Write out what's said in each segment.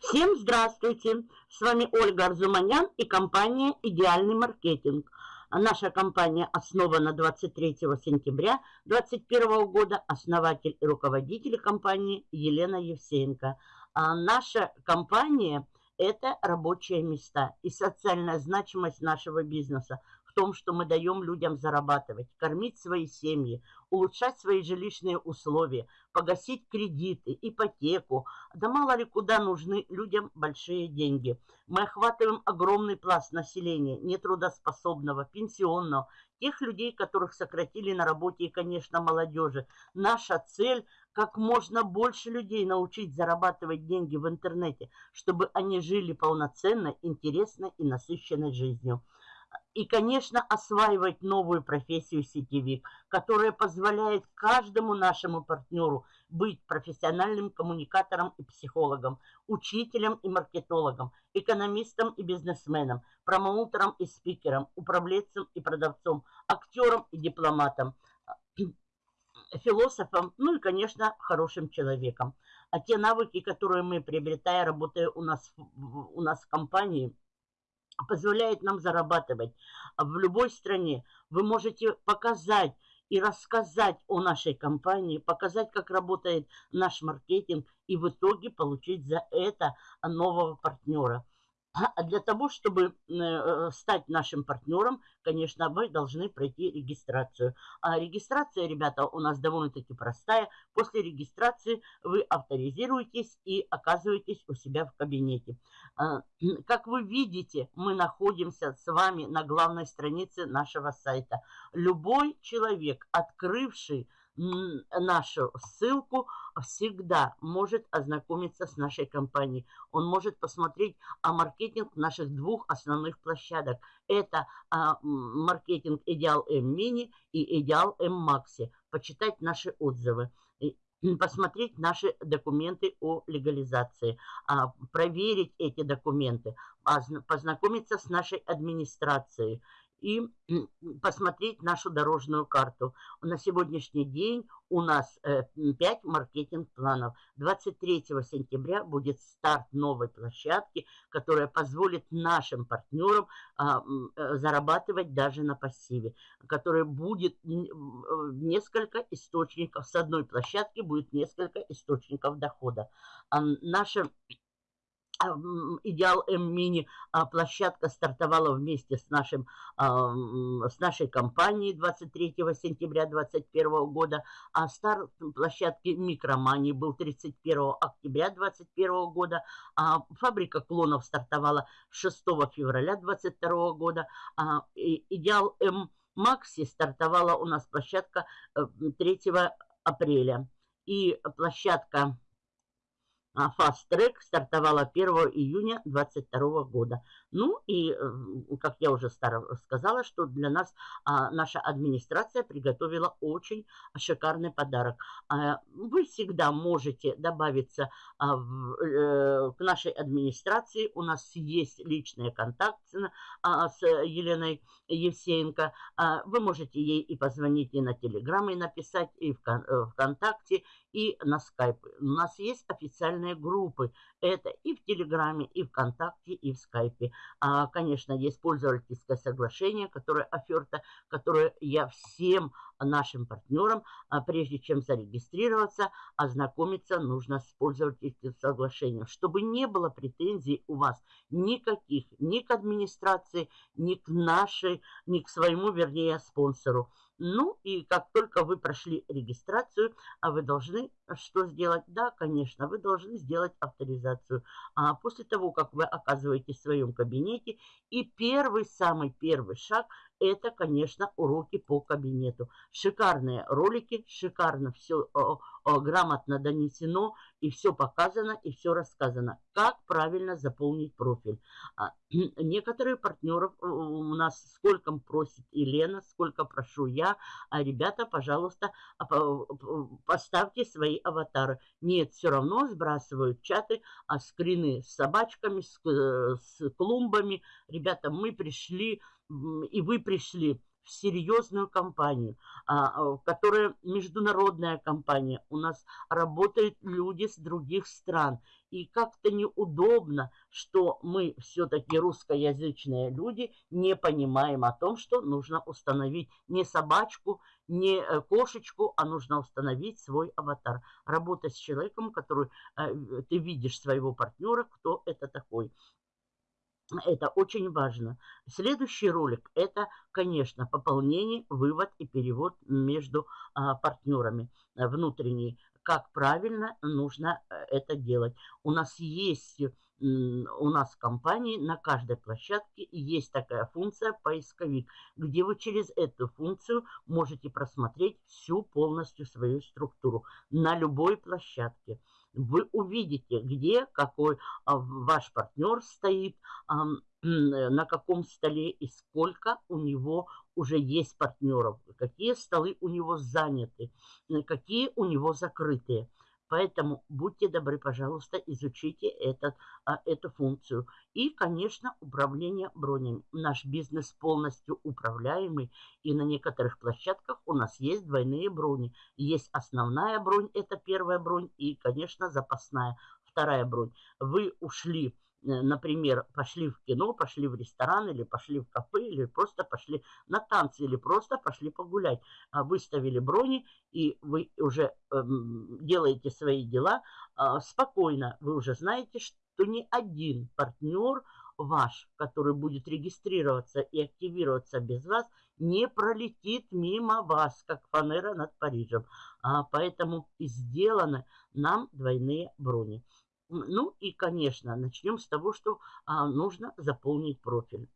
Всем здравствуйте! С вами Ольга Арзуманян и компания «Идеальный маркетинг». Наша компания основана 23 сентября 2021 года. Основатель и руководитель компании Елена Евсеенко. А наша компания – это рабочие места и социальная значимость нашего бизнеса том, что мы даем людям зарабатывать, кормить свои семьи, улучшать свои жилищные условия, погасить кредиты, ипотеку. Да мало ли куда нужны людям большие деньги. Мы охватываем огромный пласт населения, нетрудоспособного, пенсионного, тех людей, которых сократили на работе и, конечно, молодежи. Наша цель как можно больше людей научить зарабатывать деньги в интернете, чтобы они жили полноценной, интересной и насыщенной жизнью. И, конечно, осваивать новую профессию сетевик, которая позволяет каждому нашему партнеру быть профессиональным коммуникатором и психологом, учителем и маркетологом, экономистом и бизнесменом, промоутером и спикером, управленцем и продавцом, актером и дипломатом, философом, ну и, конечно, хорошим человеком. А те навыки, которые мы приобретаем, работая у нас, у нас в компании – позволяет нам зарабатывать в любой стране. Вы можете показать и рассказать о нашей компании, показать, как работает наш маркетинг и в итоге получить за это нового партнера. А для того, чтобы э, стать нашим партнером, конечно, вы должны пройти регистрацию. А регистрация, ребята, у нас довольно-таки простая. После регистрации вы авторизируетесь и оказываетесь у себя в кабинете. А, как вы видите, мы находимся с вами на главной странице нашего сайта. Любой человек, открывший нашу ссылку, всегда может ознакомиться с нашей компанией. Он может посмотреть о маркетинг наших двух основных площадок. Это а, маркетинг Идеал М Мини и Идеал М Макси. Почитать наши отзывы посмотреть наши документы о легализации, а, проверить эти документы, познакомиться с нашей администрацией и посмотреть нашу дорожную карту. На сегодняшний день у нас 5 э, маркетинг-планов. 23 сентября будет старт новой площадки, которая позволит нашим партнерам а, э, зарабатывать даже на пассиве, которая будет э, несколько источников, с одной площадки будет несколько источников дохода. А наша Идеал М-Мини а, площадка стартовала вместе с, нашим, с нашей компанией 23 сентября 2021 года, а старт площадки Микромани был 31 октября 2021 года, а фабрика клонов стартовала 6 февраля 2022 года, а Идеал М Макси стартовала у нас площадка 3 э, апреля. И площадка Track стартовала 1 июня 2022 года. Ну и, э, как я уже сказала, что для нас а, наша администрация приготовила очень шикарный подарок. А, вы всегда можете добавиться а, в, э, к нашей администрации. У нас есть личные контакты с Еленой Евсеенко. Вы можете ей и позвонить, и на Телеграм, и написать, и в э, ВКонтакте, и на Скайп. У нас есть официальные группы. Это и в Телеграме, и ВКонтакте, и в Скайпе. А, конечно, есть пользовательское соглашение, которое оферта, которое я всем нашим партнерам, а, прежде чем зарегистрироваться, ознакомиться нужно с пользовательским соглашением, чтобы не было претензий у вас никаких, ни к администрации, ни к нашей, ни к своему, вернее, спонсору. Ну и как только вы прошли регистрацию, а вы должны что сделать? Да, конечно, вы должны сделать авторизацию. А после того, как вы оказываетесь в своем кабинете, и первый, самый первый шаг – это, конечно, уроки по кабинету. Шикарные ролики, шикарно все грамотно донесено, и все показано, и все рассказано. Как правильно заполнить профиль. А, некоторые партнеров у нас сколько просит Елена, сколько прошу я. А ребята, пожалуйста, а, поставьте свои аватары. Нет, все равно сбрасывают чаты, а скрины с собачками, с, э, с клумбами. Ребята, мы пришли и вы пришли. в серьезную компанию, а, которая международная компания. У нас работают люди с других стран. И как-то неудобно, что мы все-таки русскоязычные люди не понимаем о том, что нужно установить не собачку, не э, кошечку, а нужно установить свой аватар. Работать с человеком, который э, ты видишь своего партнера, кто это такой. Это очень важно. Следующий ролик – это, конечно, пополнение, вывод и перевод между а, партнерами внутренний как правильно нужно э, это делать. У нас есть, у нас в компании на каждой площадке есть такая функция поисковик, где вы через эту функцию можете просмотреть всю полностью свою структуру на любой площадке вы увидите, где какой а, ваш партнер стоит, на каком столе и сколько у него уже есть партнеров, какие столы у него заняты, какие у него закрытые. Поэтому будьте добры, пожалуйста, изучите этот, а, эту функцию. И, конечно, управление бронями. Наш бизнес полностью управляемый. И на некоторых площадках у нас есть двойные брони. Есть основная бронь, это первая бронь. И, конечно, запасная, вторая бронь. Вы ушли например, пошли в кино, пошли в ресторан, или пошли в кафе, или просто пошли на танцы, или просто пошли погулять. А выставили брони, и вы уже эм, делаете свои дела э, спокойно. Вы уже знаете, что ни один партнер ваш, который будет регистрироваться и активироваться без вас, не пролетит мимо вас, как фанера над Парижем. А, поэтому и сделаны нам двойные брони. Ну и, конечно, начнем с того, что а, нужно заполнить профиль.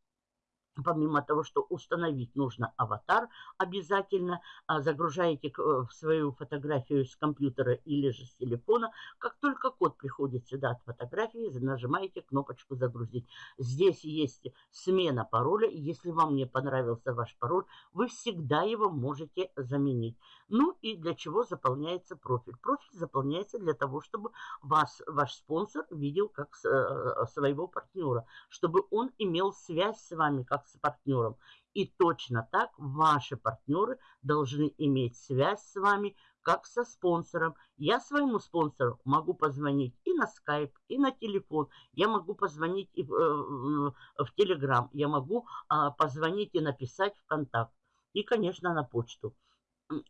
Помимо того, что установить нужно аватар, обязательно а, загружаете э, в свою фотографию с компьютера или же с телефона. Как только код приходит сюда от фотографии, нажимаете кнопочку «Загрузить». Здесь есть смена пароля. Если вам не понравился ваш пароль, вы всегда его можете заменить. Ну и для чего заполняется профиль? Профиль заполняется для того, чтобы вас, ваш спонсор видел как э, своего партнера, чтобы он имел связь с вами, как с партнером. И точно так ваши партнеры должны иметь связь с вами, как со спонсором. Я своему спонсору могу позвонить и на скайп, и на телефон. Я могу позвонить и в, э, в телеграм. Я могу а, позвонить и написать в контакт. И, конечно, на почту.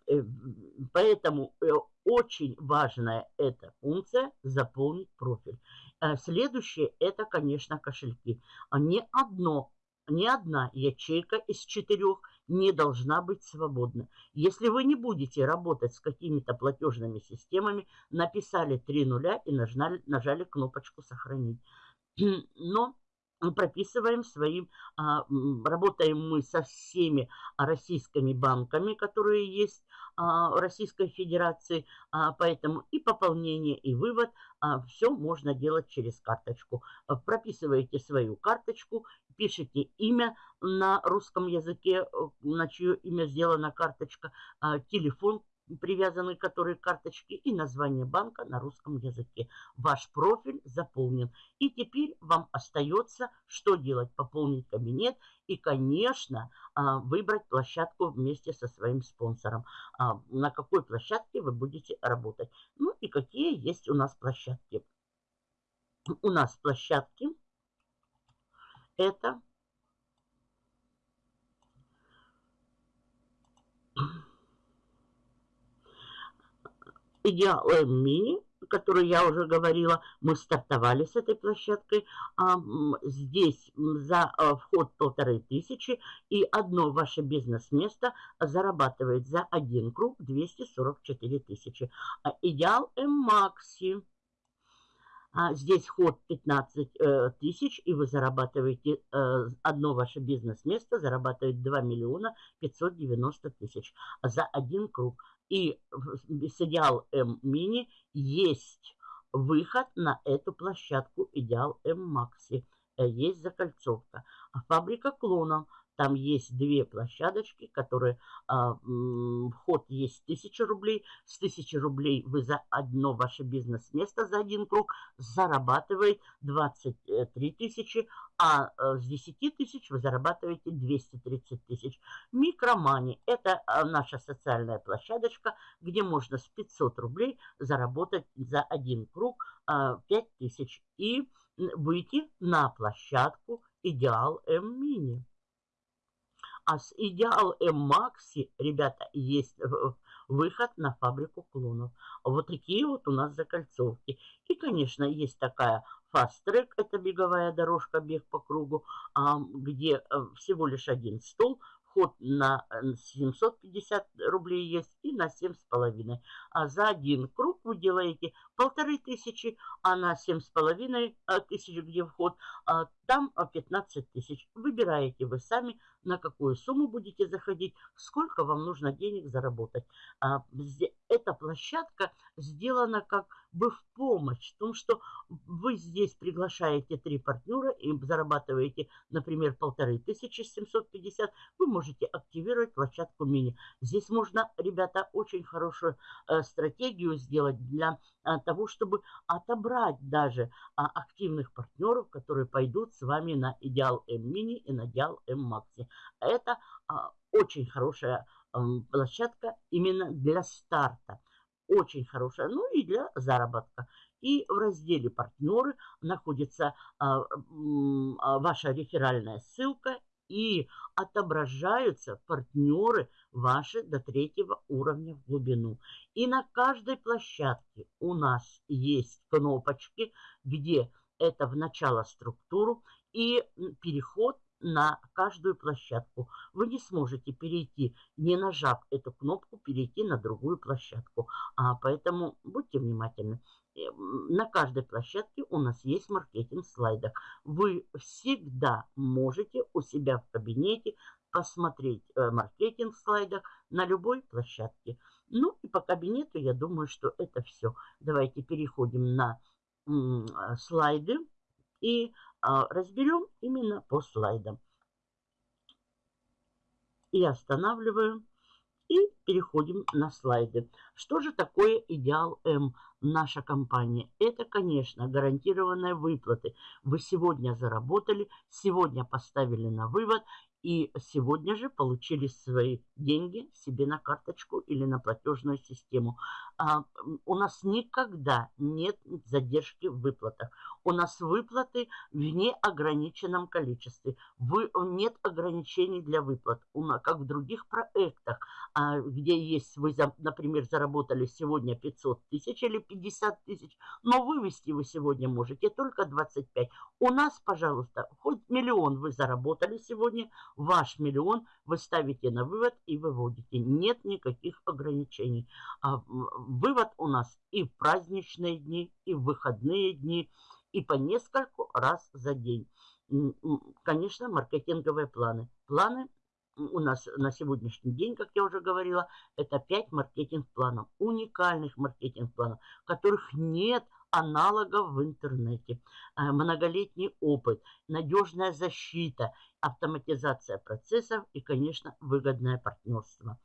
Э, поэтому э, очень важная эта функция заполнить профиль. Следующее это, конечно, кошельки. Не одно ни одна ячейка из четырех не должна быть свободна. Если вы не будете работать с какими-то платежными системами, написали три нуля и нажали, нажали кнопочку «Сохранить». Но прописываем своим, а, работаем мы со всеми российскими банками, которые есть а, Российской Федерации, а, поэтому и пополнение, и вывод, все можно делать через карточку. Прописываете свою карточку, пишите имя на русском языке, на чье имя сделана карточка, телефон, привязаны которые карточки и название банка на русском языке. Ваш профиль заполнен. И теперь вам остается что делать? Пополнить кабинет и, конечно, а, выбрать площадку вместе со своим спонсором. А, на какой площадке вы будете работать. Ну и какие есть у нас площадки. У нас площадки это Идеал Мини, который я уже говорила, мы стартовали с этой площадкой. А, здесь за а, вход полторы тысячи и одно ваше бизнес-место зарабатывает за один круг 244 тысячи. А идеал М-Макси. А здесь вход 15 э, тысяч, и вы зарабатываете, э, одно ваше бизнес-место зарабатывает 2 миллиона 590 тысяч за один круг. И с Идеал М Мини есть выход на эту площадку Идеал М Макси. Есть закольцовка. А фабрика клонов. Там есть две площадочки, которые а, вход есть 1000 рублей. С 1000 рублей вы за одно ваше бизнес-место, за один круг зарабатываете 23 тысячи, а э, с 10 тысяч вы зарабатываете 230 тысяч. Микромани – это а, наша социальная площадочка, где можно с 500 рублей заработать за один круг 5 а, тысяч и выйти на площадку Идеал М Мини. А с Идеал М Макси, ребята, есть выход на фабрику клонов. Вот такие вот у нас закольцовки. И, конечно, есть такая фаст-трек, это беговая дорожка, бег по кругу, где э, всего лишь один стол, вход на 750 э, рублей есть и на 7,5. А за один круг вы делаете полторы тысячи, а на 7,5 э, тысяч, где вход, а там 15 тысяч. Выбираете вы сами, на какую сумму будете заходить, сколько вам нужно денег заработать. А, эта площадка сделана как бы в помощь, в том, что вы здесь приглашаете три партнера и зарабатываете, например, полторы тысячи семьсот пятьдесят, вы можете активировать площадку мини. Здесь можно, ребята, очень хорошую э, стратегию сделать для э, того, чтобы отобрать даже э, активных партнеров, которые пойдут с вами на Идеал М Мини и на Идеал М Макси. Это э, очень хорошая площадка именно для старта. Очень хорошая, ну и для заработка. И в разделе «Партнеры» находится а, а, ваша реферальная ссылка и отображаются партнеры ваши до третьего уровня в глубину. И на каждой площадке у нас есть кнопочки, где это в начало структуру и переход на каждую площадку. Вы не сможете перейти, не нажав эту кнопку, перейти на другую площадку. А, поэтому будьте внимательны. Э, на каждой площадке у нас есть маркетинг слайдов. Вы всегда можете у себя в кабинете посмотреть э, маркетинг слайдах на любой площадке. Ну и по кабинету я думаю, что это все. Давайте переходим на слайды и а, разберем именно по слайдам. И останавливаю. И переходим на слайды. Что же такое идеал М, наша компания? Это, конечно, гарантированные выплаты. Вы сегодня заработали, сегодня поставили на вывод и сегодня же получили свои деньги себе на карточку или на платежную систему. А, у нас никогда нет задержки в выплатах. У нас выплаты в неограниченном количестве. Вы, нет ограничений для выплат. У нас, как в других проектах, а, где есть, вы, например, заработали сегодня 500 тысяч или 50 тысяч, но вывести вы сегодня можете только 25. У нас, пожалуйста, хоть миллион вы заработали сегодня, ваш миллион вы ставите на вывод и выводите. Нет никаких ограничений. А вывод у нас и в праздничные дни, и в выходные дни, и по нескольку раз за день. Конечно, маркетинговые планы. Планы у нас на сегодняшний день, как я уже говорила, это 5 маркетинг-планов, уникальных маркетинг-планов, которых нет аналогов в интернете. Э, многолетний опыт, надежная защита, автоматизация процессов и, конечно, выгодное партнерство.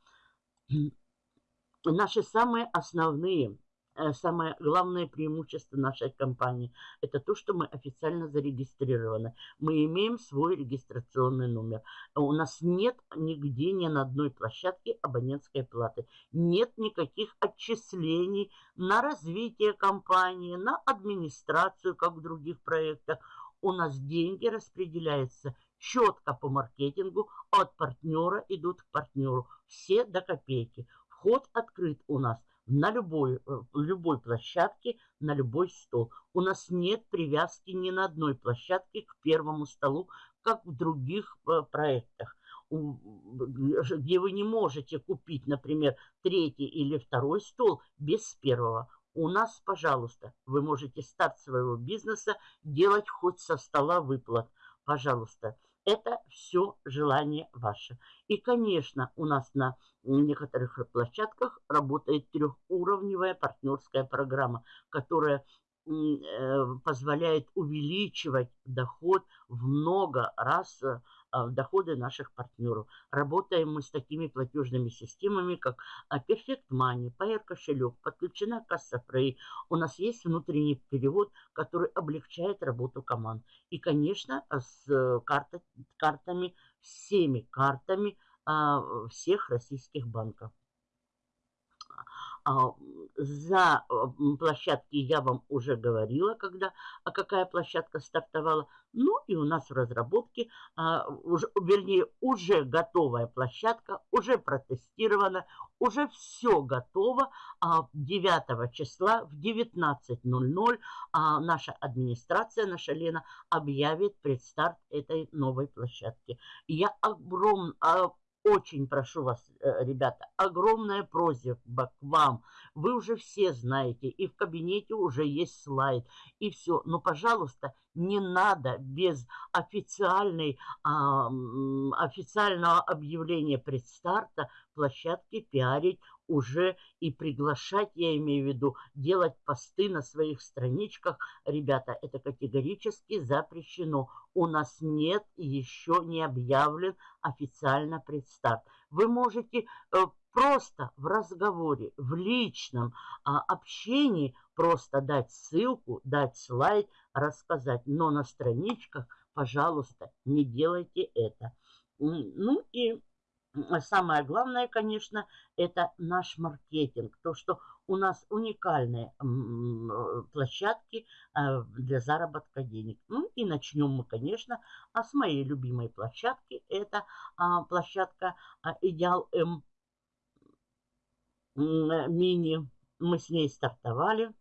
Наши самые основные Э, самое главное преимущество нашей компании – это то, что мы официально зарегистрированы. Мы имеем свой регистрационный номер. У нас нет нигде, ни на одной площадке абонентской платы. Нет никаких отчислений на развитие компании, на администрацию, как в других проектах. У нас деньги распределяются четко по маркетингу, от партнера идут к партнеру. Все до копейки. Вход открыт у нас на любой, э, любой площадке, на любой стол. У нас нет привязки ни на одной площадке к первому столу, как в других э, проектах где вы не можете купить, например, третий или второй стол без первого. У нас, пожалуйста, вы можете старт своего бизнеса делать хоть со стола выплат. Пожалуйста, это все желание ваше. И, конечно, у нас на некоторых площадках работает трехуровневая партнерская программа, которая э, позволяет увеличивать доход в много раз а, в доходы наших партнеров. Работаем мы с такими платежными системами, как а, Perfect Money, Payer кошелек, подключена касса Frey. У нас есть внутренний перевод, который облегчает работу команд. И, конечно, с э, карта, картами, всеми картами а, всех российских банков. А, за площадки я вам уже говорила, когда, а какая площадка стартовала. Ну и у нас в разработке, а, уже, вернее, уже готовая площадка, уже протестирована, уже все готово. 9 числа в 19.00 наша администрация, наша Лена, объявит предстарт этой новой площадки. Я огром, очень прошу вас, э, ребята, огромная просьба к вам. Вы уже все знаете, и в кабинете уже есть слайд, и все. Но, пожалуйста, не надо без официальной, а, официального объявления предстарта площадки пиарить уже и приглашать, я имею в виду, делать посты на своих страничках. Ребята, это категорически запрещено. У нас нет еще не объявлен официально предстарт. Вы можете э, просто в разговоре, в личном а, общении просто дать ссылку, дать слайд, рассказать. Но на страничках, пожалуйста, не делайте это. Ну и самое главное, конечно, это наш маркетинг. То, что у нас уникальные площадки а, для заработка денег. Ну и начнем мы, конечно, а с моей любимой площадки. Это а, площадка Идеал М Мини. Мы с ней стартовали.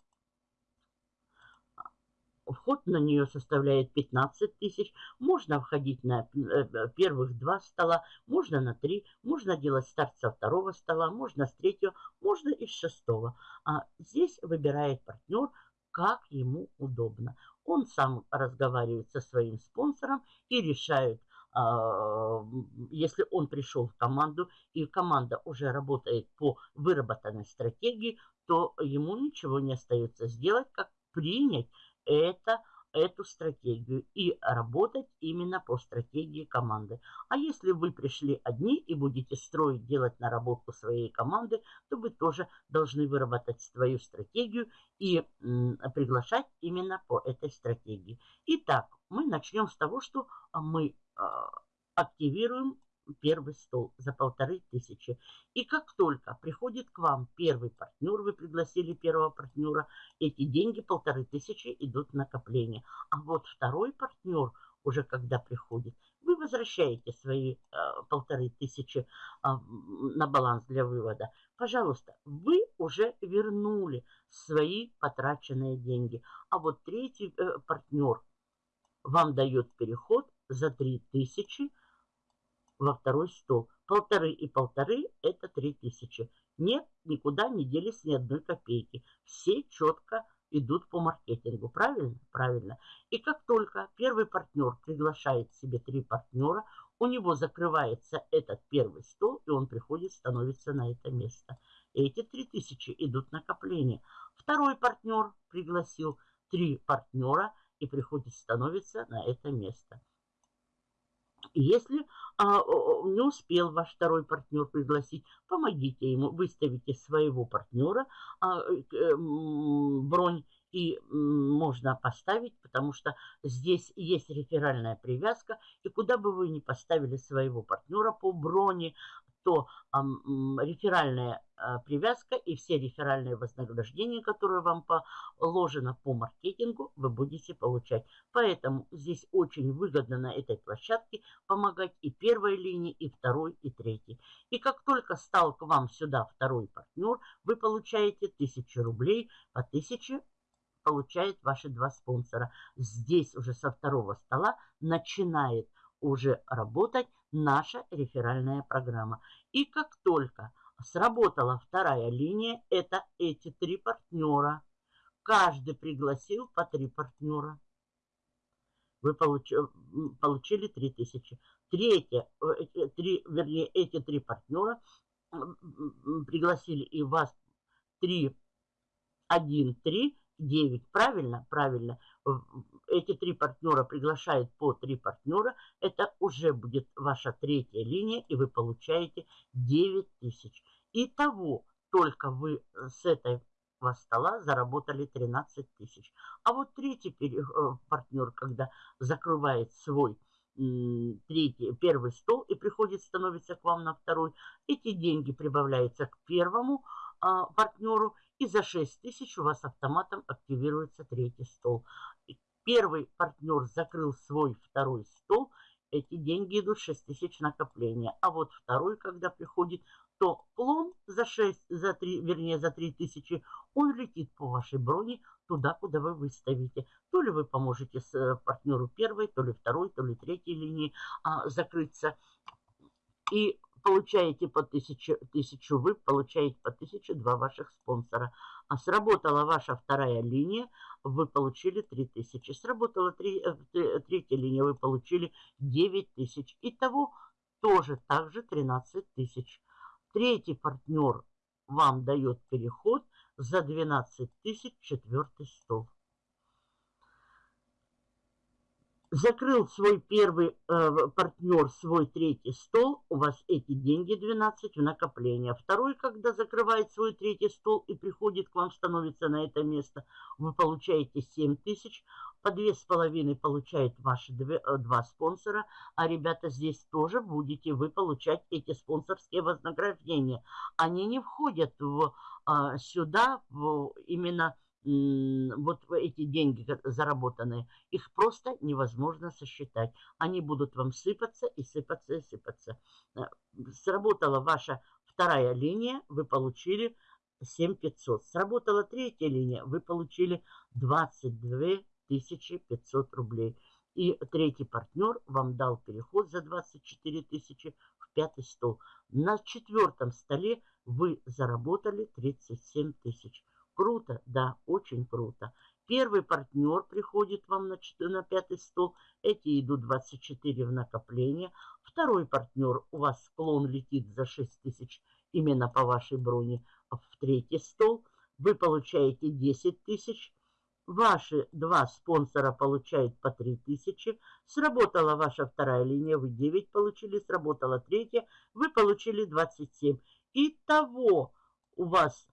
Вход на нее составляет 15 тысяч. Можно входить на э, э, первых два стола, можно на три, можно делать старт со второго стола, можно с третьего, можно и с шестого. А здесь выбирает партнер, как ему удобно. Он сам разговаривает со своим спонсором и решает, а, если он пришел в команду, и команда уже работает по выработанной стратегии, то ему ничего не остается сделать, как принять это, эту стратегию и работать именно по стратегии команды. А если вы пришли одни и будете строить, делать наработку своей команды, то вы тоже должны выработать свою стратегию и приглашать именно по этой стратегии. Итак, мы начнем с того, что мы а, активируем первый стол за полторы тысячи. И как только приходит к вам первый партнер, вы пригласили первого партнера, эти деньги полторы тысячи идут в накопление. А вот второй партнер уже когда приходит, вы возвращаете свои э, полторы тысячи э, на баланс для вывода. Пожалуйста, вы уже вернули свои потраченные деньги. А вот третий э, партнер вам дает переход за 3000 во второй стол. Полторы и полторы – это три тысячи. Нет, никуда не делись ни одной копейки. Все четко идут по маркетингу. Правильно? Правильно. И как только первый партнер приглашает себе три партнера, у него закрывается этот первый стол, и он приходит, становится на это место. Эти три тысячи идут накопление. Второй партнер пригласил три партнера и приходит, становится на это место. Если а, не успел ваш второй партнер пригласить, помогите ему, выставите своего партнера а, э, бронь и можно поставить, потому что здесь есть реферальная привязка, и куда бы вы ни поставили своего партнера по броне, то реферальная а, привязка и все реферальные вознаграждения, которые вам положено по маркетингу, вы будете получать. Поэтому здесь очень выгодно на этой площадке помогать и первой линии, и второй, и третьей. И как только стал к вам сюда второй партнер, вы получаете 1000 рублей по 1000 получает ваши два спонсора. Здесь уже со второго стола начинает уже работать наша реферальная программа. И как только сработала вторая линия, это эти три партнера. Каждый пригласил по три партнера. Вы получили, получили 3000. Третье, э, три, вернее, эти три партнера пригласили и вас 3, 1, 3, 9. Правильно? Правильно. эти три партнера приглашают по три партнера, это уже будет ваша третья линия, и вы получаете 9 тысяч. Итого, только вы с этого стола заработали 13 тысяч. А вот третий партнер, когда закрывает свой третий, первый стол и приходит, становится к вам на второй, эти деньги прибавляются к первому а, партнеру, и за 6 тысяч у вас автоматом активируется третий стол. Первый партнер закрыл свой второй стол, эти деньги идут 6 тысяч накопления. А вот второй, когда приходит, то клон за 6, за 3, вернее за 3 тысячи, он летит по вашей броне туда, куда вы выставите. То ли вы поможете с э, партнеру первой, то ли второй, то ли третьей линии а, закрыться. И получаете по тысячу, тысячу вы, получаете по тысячу два ваших спонсора. А сработала ваша вторая линия, вы получили 3000. Сработала три, э, третья линия, вы получили 9000. Итого тоже также 13 тысяч. Третий партнер вам дает переход за 12 тысяч четвертый стол. Закрыл свой первый э, партнер, свой третий стол, у вас эти деньги 12 в накопление. Второй, когда закрывает свой третий стол и приходит к вам, становится на это место, вы получаете 7 тысяч, по две с половиной получают ваши э, два спонсора, а ребята здесь тоже будете вы получать эти спонсорские вознаграждения. Они не входят в, э, сюда в, именно вот эти деньги заработанные, их просто невозможно сосчитать. Они будут вам сыпаться и сыпаться и сыпаться. Э, сработала ваша вторая линия, вы получили 7500. Сработала третья линия, вы получили 22 500 рублей. И третий партнер вам дал переход за 24 тысячи в пятый стол. На четвертом столе вы заработали 37 тысяч. Круто, да, очень круто. Первый партнер приходит вам на, на пятый стол. Эти идут 24 в накопление. Второй партнер, у вас склон летит за 6 тысяч именно по вашей броне в третий стол. Вы получаете 10 тысяч. Ваши два спонсора получают по 3 тысячи. Сработала ваша вторая линия, вы 9 получили. Сработала третья, вы получили 27. Итого у вас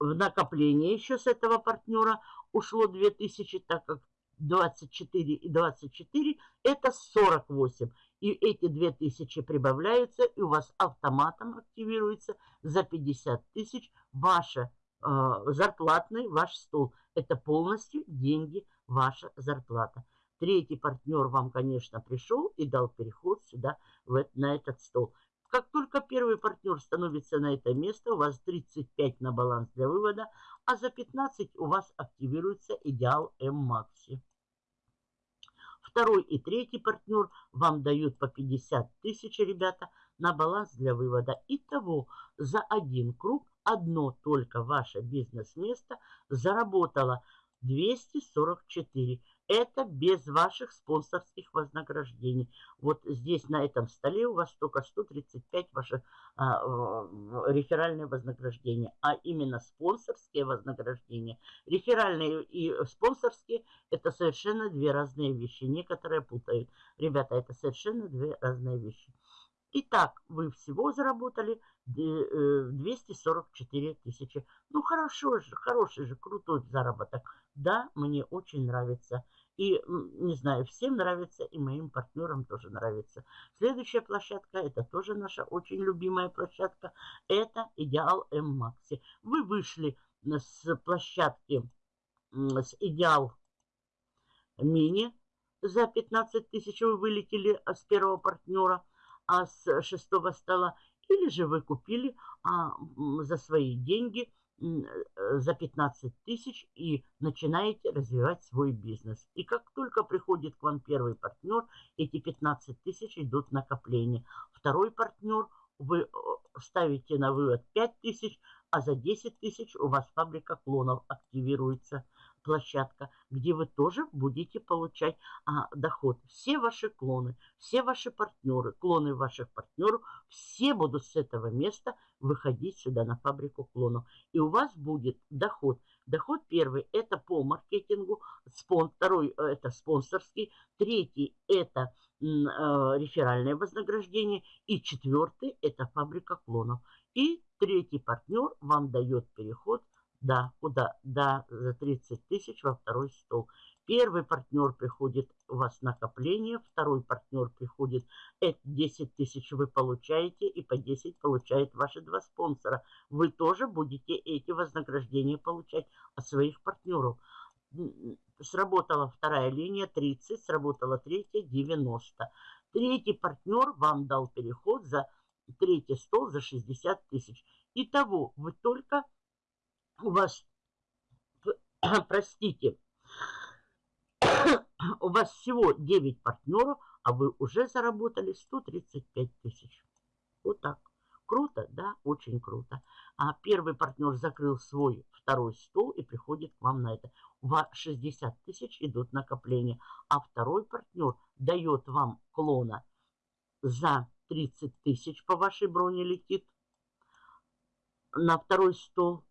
в накопление еще с этого партнера ушло 2000, так как 24 и 24 это 48. И эти 2000 прибавляются, и у вас автоматом активируется за 50 тысяч ваша э, зарплатный ваш стол. Это полностью деньги, ваша зарплата. Третий партнер вам, конечно, пришел и дал переход сюда, в, на этот стол. Как только первый партнер становится на это место, у вас 35 на баланс для вывода, а за 15 у вас активируется идеал М-Макси. Второй и третий партнер вам дают по 50 тысяч, ребята, на баланс для вывода. Итого за один круг одно только ваше бизнес-место заработало 244. Это без ваших спонсорских вознаграждений. Вот здесь на этом столе у вас только 135 ваши а, реферальные вознаграждения. А именно спонсорские вознаграждения. Реферальные и спонсорские это совершенно две разные вещи. Некоторые путают. Ребята, это совершенно две разные вещи. Итак, вы всего заработали 244 э, тысячи. Ну, хорошо же, хороший же, крутой заработок. Да, мне очень нравится. И, не знаю, всем нравится, и моим партнерам тоже нравится. Следующая площадка, это тоже наша очень любимая площадка, это Идеал М-Макси. Вы вышли с площадки с Идеал Мини за 15 тысяч, вы вылетели с первого партнера – а с шестого стола, или же вы купили а, за свои деньги за 15 тысяч и начинаете развивать свой бизнес. И как только приходит к вам первый партнер, эти 15 тысяч идут в накопление. Второй партнер, вы ставите на вывод 5 тысяч, а за 10 тысяч у вас фабрика клонов активируется. Площадка, где вы тоже будете получать а, доход. Все ваши клоны, все ваши партнеры, клоны ваших партнеров, все будут с этого места выходить сюда на фабрику клонов. И у вас будет доход. Доход первый – это по маркетингу, спон, второй – это спонсорский, третий – это э, реферальное вознаграждение, и четвертый – это фабрика клонов. И третий партнер вам дает переход да, куда? Да, за 30 тысяч во второй стол. Первый партнер приходит, у вас накопление, второй партнер приходит, это 10 тысяч вы получаете, и по 10 получает ваши два спонсора. Вы тоже будете эти вознаграждения получать от своих партнеров. Сработала вторая линия 30, сработала третья 90. Третий партнер вам дал переход за третий стол за 60 тысяч. Итого вы только у вас, простите, у вас всего 9 партнеров, а вы уже заработали 135 тысяч. Вот так. Круто, да? Очень круто. А первый партнер закрыл свой второй стол и приходит к вам на это. У вас 60 тысяч идут накопления. А второй партнер дает вам клона за 30 тысяч по вашей броне летит на второй стол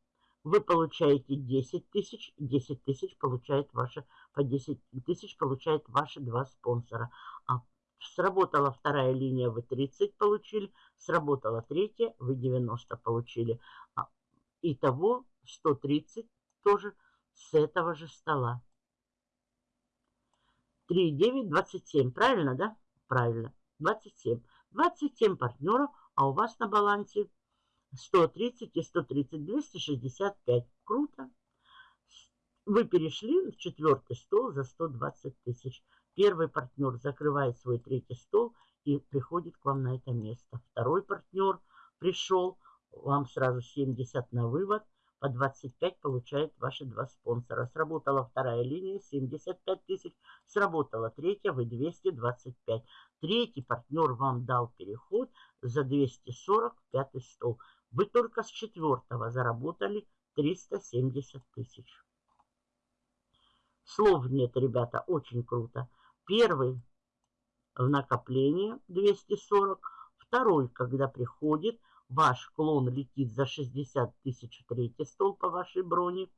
вы получаете 10 тысяч, 10 тысяч получает ваша, по 10 тысяч получает ваши два спонсора. А сработала вторая линия, вы 30 получили, сработала третья, вы 90 получили. А, итого 130 тоже с этого же стола. 3, 9, 27. Правильно, да? Правильно. 27. 27 партнеров, а у вас на балансе 130 и 130, 265. Круто. Вы перешли в четвертый стол за 120 тысяч. Первый партнер закрывает свой третий стол и приходит к вам на это место. Второй партнер пришел, вам сразу 70 на вывод, по 25 получает ваши два спонсора. Сработала вторая линия, 75 тысяч. Сработала третья, вы 225. Третий партнер вам дал переход за 240, пятый стол. Вы только с четвертого заработали 370 тысяч. Слов нет, ребята, очень круто. Первый в накопление 240. Второй, когда приходит, ваш клон летит за 60 тысяч третий стол по вашей броне.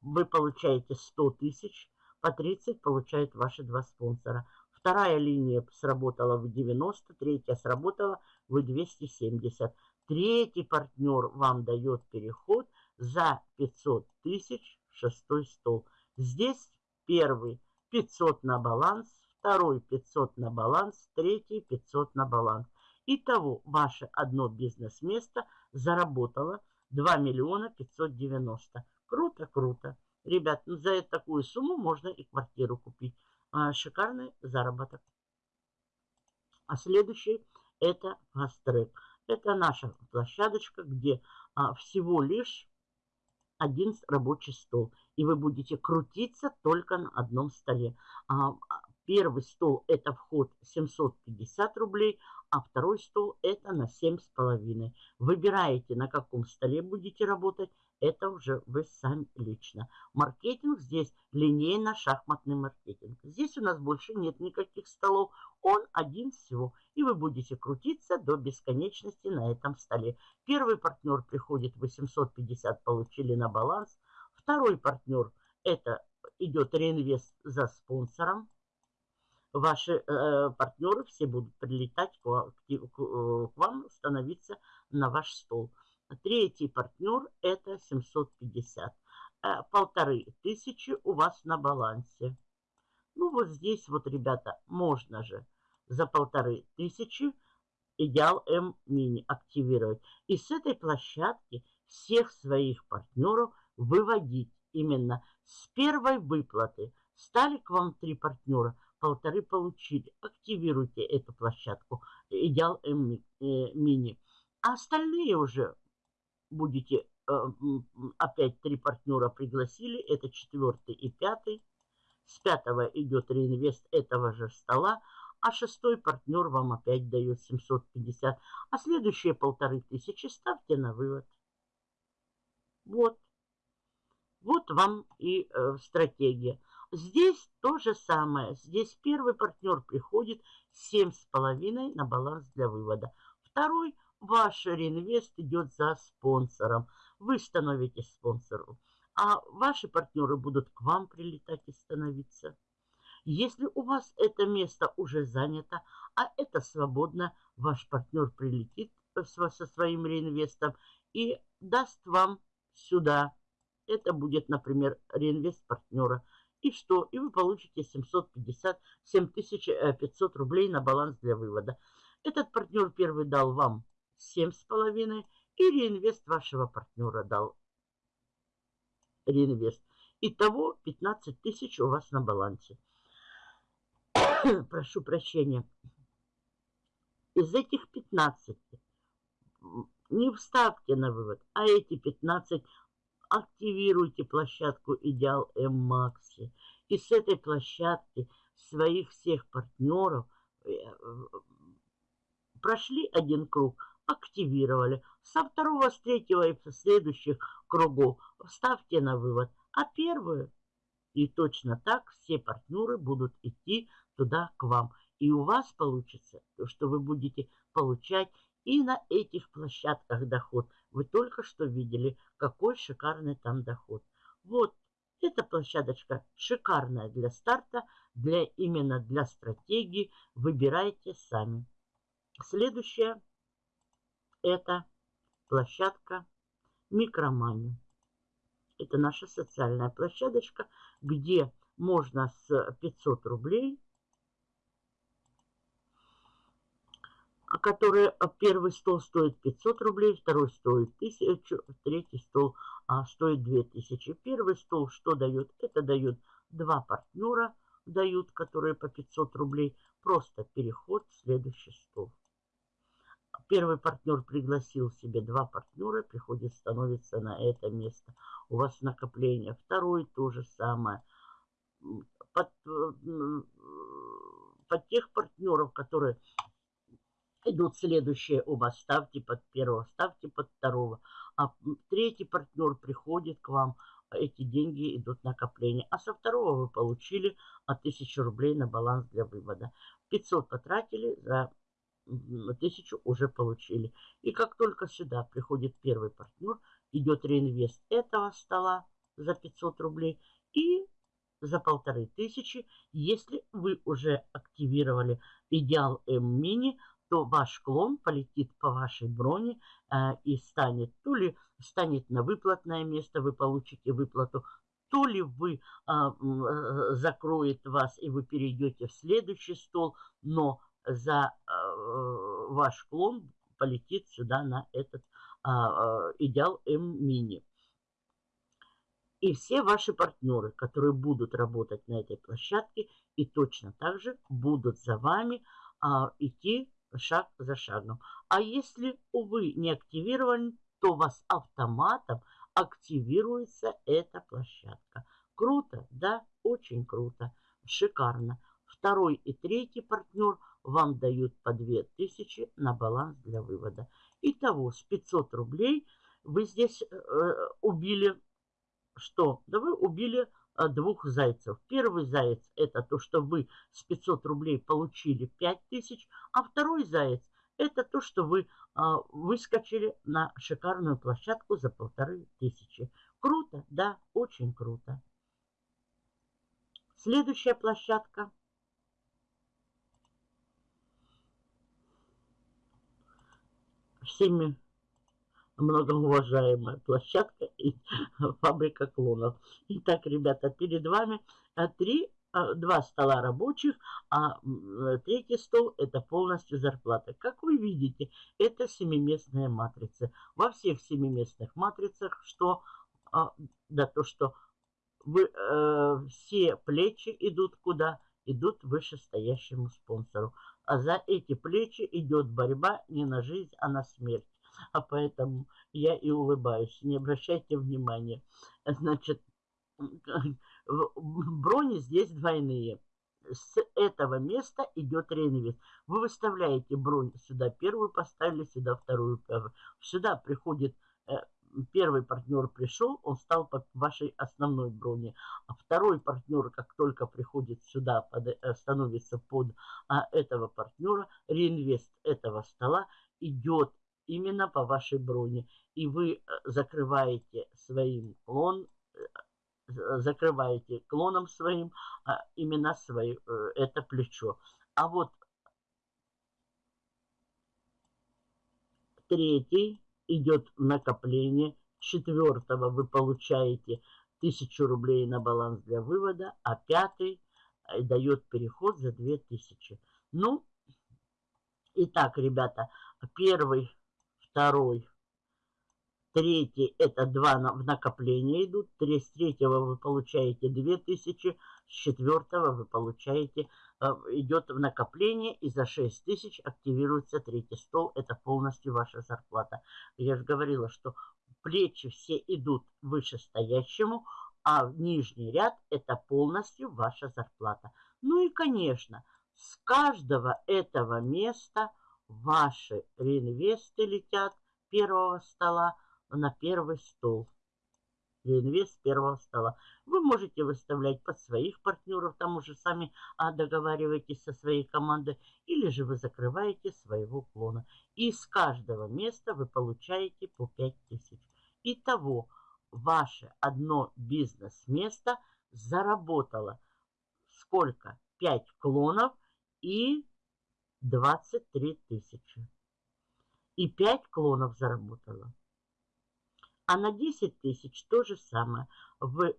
Вы получаете 100 тысяч, по 30 получают ваши два спонсора. Вторая линия сработала в 90, третья сработала в 270. Третий партнер вам дает переход за 500 тысяч в шестой стол. Здесь первый 500 на баланс, второй 500 на баланс, третий 500 на баланс. Итого ваше одно бизнес-место заработало 2 миллиона 590. Круто, круто. Ребят, ну за такую сумму можно и квартиру купить. А, шикарный заработок. А следующий это фастрек. Это наша площадочка, где а, всего лишь один рабочий стол. И вы будете крутиться только на одном столе. А, первый стол это вход 750 рублей, а второй стол это на 7,5. Выбираете, на каком столе будете работать это уже вы сами лично. Маркетинг здесь линейно-шахматный маркетинг. Здесь у нас больше нет никаких столов. Он один всего. И вы будете крутиться до бесконечности на этом столе. Первый партнер приходит 850, получили на баланс. Второй партнер это идет реинвест за спонсором. Ваши э, партнеры все будут прилетать к, к, к вам, становиться на ваш стол. Третий партнер это 750. Э, полторы тысячи у вас на балансе. Ну вот здесь вот, ребята, можно же за полторы тысячи идеал М мини активировать. И с этой площадки всех своих партнеров выводить именно с первой выплаты. Стали к вам три партнера, полторы получили. Активируйте эту площадку идеал М э, мини. А остальные уже будете э, опять три партнера пригласили, это четвертый и пятый. С пятого идет реинвест этого же стола, а шестой партнер вам опять дает 750. А следующие полторы тысячи ставьте на вывод. Вот. Вот вам и э, стратегия. Здесь то же самое. Здесь первый партнер приходит 7,5 на баланс для вывода. Второй, ваш реинвест идет за спонсором. Вы становитесь спонсором. А ваши партнеры будут к вам прилетать и становиться. Если у вас это место уже занято, а это свободно, ваш партнер прилетит со своим реинвестом и даст вам сюда. Это будет, например, реинвест партнера. И что? И вы получите 750, 7500 рублей на баланс для вывода. Этот партнер первый дал вам 7,5 и реинвест вашего партнера дал реинвест. Итого 15 тысяч у вас на балансе. Прошу прощения. Из этих 15 не вставьте на вывод, а эти 15 активируйте площадку Идеал М-Макси. И с этой площадки своих всех партнеров э, прошли один круг, активировали. Со второго, с третьего и следующих кругов ставьте на вывод. А первые, и точно так все партнеры будут идти туда к вам. И у вас получится, что вы будете получать и на этих площадках доход. Вы только что видели, какой шикарный там доход. Вот эта площадочка шикарная для старта, для именно для стратегии. Выбирайте сами. Следующая это площадка Микромани. Это наша социальная площадочка, где можно с 500 рублей А которые а, первый стол стоит 500 рублей, второй стоит 1000, третий стол а, стоит 2000. Первый стол что дает? Это дает два партнера, дают, которые по 500 рублей. Просто переход в следующий стол. Первый партнер пригласил себе два партнера, приходит, становится на это место. У вас накопление. Второй то же самое. Под, под тех партнеров, которые идут следующие оба. Ставьте под первого, ставьте под второго. А третий партнер приходит к вам, эти деньги идут накопление. А со второго вы получили 1000 рублей на баланс для вывода. 500 потратили, за 1000 уже получили. И как только сюда приходит первый партнер, идет реинвест этого стола за 500 рублей и за полторы тысячи, если вы уже активировали идеал М-мини, то ваш клон полетит по вашей броне э, и станет, то ли станет на выплатное место, вы получите выплату, то ли вы а, э, закроет вас и вы перейдете в следующий стол, но за э, ваш клон полетит сюда на этот а, идеал М-мини. И все ваши партнеры, которые будут работать на этой площадке и точно так же будут за вами а, идти шаг за шагом. А если, увы, не активирован, то у вас автоматом активируется эта площадка. Круто, да? Очень круто. Шикарно. Второй и третий партнер вам дают по 2000 на баланс для вывода. Итого с 500 рублей вы здесь э, убили что? Да вы убили Э, двух зайцев. Первый заяц это то, что вы с 500 рублей получили 5000, а второй заяц это то, что вы а, выскочили на шикарную площадку за полторы тысячи. Круто, да, очень круто. Следующая площадка. Всеми многоуважаемая площадка и фабрика клонов. Итак, ребята, перед вами а, три, а, два стола рабочих, а третий стол это полностью зарплата. Как вы видите, это семиместная матрица. Во всех семиместных матрицах, что, а, да, то, что вы, э, все плечи идут куда? Идут вышестоящему спонсору. А за эти плечи идет борьба не на жизнь, а на смерть а поэтому я и улыбаюсь. Не обращайте внимания. Значит, брони здесь двойные. С этого места идет реинвест. Вы выставляете бронь сюда первую, поставили сюда вторую. Сюда приходит первый партнер пришел, он стал по вашей основной броне. А второй партнер, как только приходит сюда, под, э, становится под а, этого партнера, реинвест этого стола идет именно по вашей броне. И вы э, закрываете своим клон, э, закрываете клоном своим а, именно свое, это плечо. А вот третий идет накопление. Четвертого вы получаете 1000 рублей на баланс для вывода, а пятый э, дает переход за 2000. Ну, итак, ребята, первый, второй, третий, это два в накопление идут. С третьего вы получаете 2000, с четвертого вы получаете Э, идет в накопление, и за 6 тысяч активируется третий стол. Это полностью ваша зарплата. Я же говорила, что плечи все идут вышестоящему, а нижний ряд это полностью ваша зарплата. Ну и, конечно, с каждого этого места ваши реинвесты летят первого стола на первый стол инвест первого стола. Вы можете выставлять под своих партнеров, там уже сами а, договариваетесь со своей командой, или же вы закрываете своего клона. И с каждого места вы получаете по 5000. Итого, ваше одно бизнес-место заработало сколько? 5 клонов и 23 тысячи. И 5 клонов заработало. А на 10 тысяч то же самое. В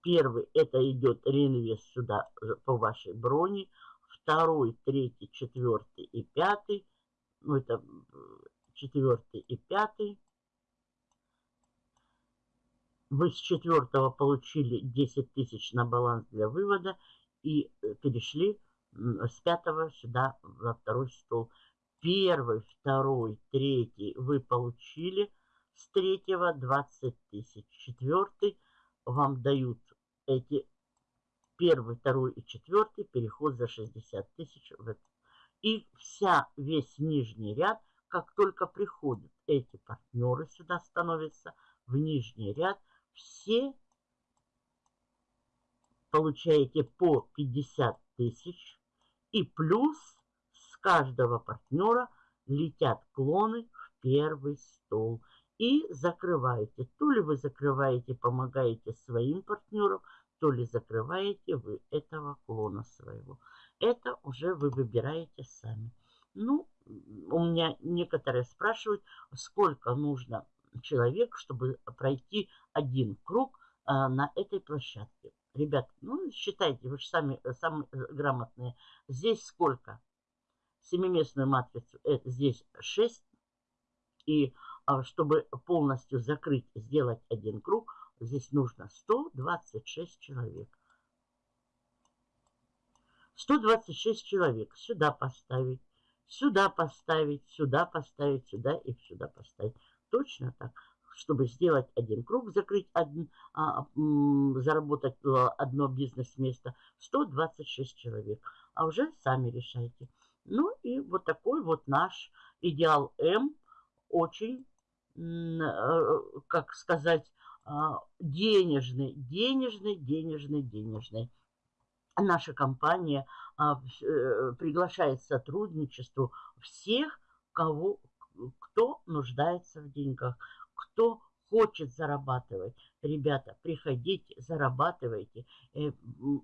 первый это идет реинвест сюда э, по вашей броне. Второй, третий, четвертый и пятый. Ну, это четвертый и пятый. Вы с четвертого получили 10 тысяч на баланс для вывода и э, перешли с пятого сюда во второй стол первый, второй, третий вы получили с третьего 20 тысяч. Четвертый вам дают эти первый, второй и четвертый переход за 60 тысяч. И вся, весь нижний ряд, как только приходят эти партнеры сюда становятся, в нижний ряд, все получаете по 50 тысяч и плюс каждого партнера летят клоны в первый стол. И закрываете. То ли вы закрываете, помогаете своим партнерам, то ли закрываете вы этого клона своего. Это уже вы выбираете сами. Ну, у меня некоторые спрашивают, сколько нужно человек, чтобы пройти один круг а, на этой площадке. Ребят, ну, считайте, вы же сами, самые грамотные. Здесь сколько? Семиместную матрицу это здесь 6. И а, чтобы полностью закрыть, сделать один круг, здесь нужно 126 человек. 126 человек сюда поставить, сюда поставить, сюда поставить, сюда и сюда поставить. Точно так. Чтобы сделать один круг, закрыть один, а, заработать а, одно бизнес-место, 126 человек. А уже сами решайте. Ну и вот такой вот наш идеал М очень, э, как сказать, а, денежный, денежный, денежный, денежный. Наша компания а, э, приглашает сотрудничеству всех, кого, кто нуждается в деньгах, кто хочет зарабатывать. Ребята, приходите, зарабатывайте. Э,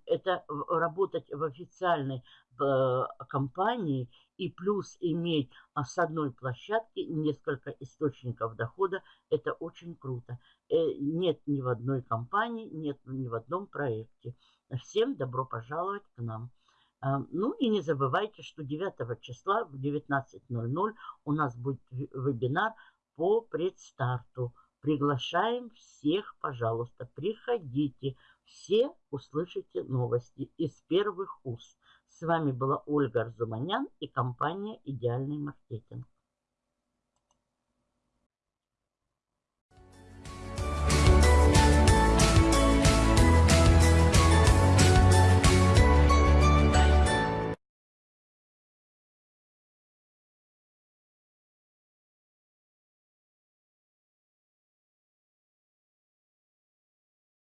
это работать в официальной э, компании и плюс иметь а, с одной площадки несколько источников дохода. Это очень круто. Э, нет ни в одной компании, нет ни в одном проекте. Всем добро пожаловать к нам. Ну и не забывайте, что 9 числа в 19.00 у нас будет вебинар по предстарту. Приглашаем всех, пожалуйста, приходите. Все услышите новости из первых уст. С вами была Ольга Арзуманян и компания «Идеальный маркетинг».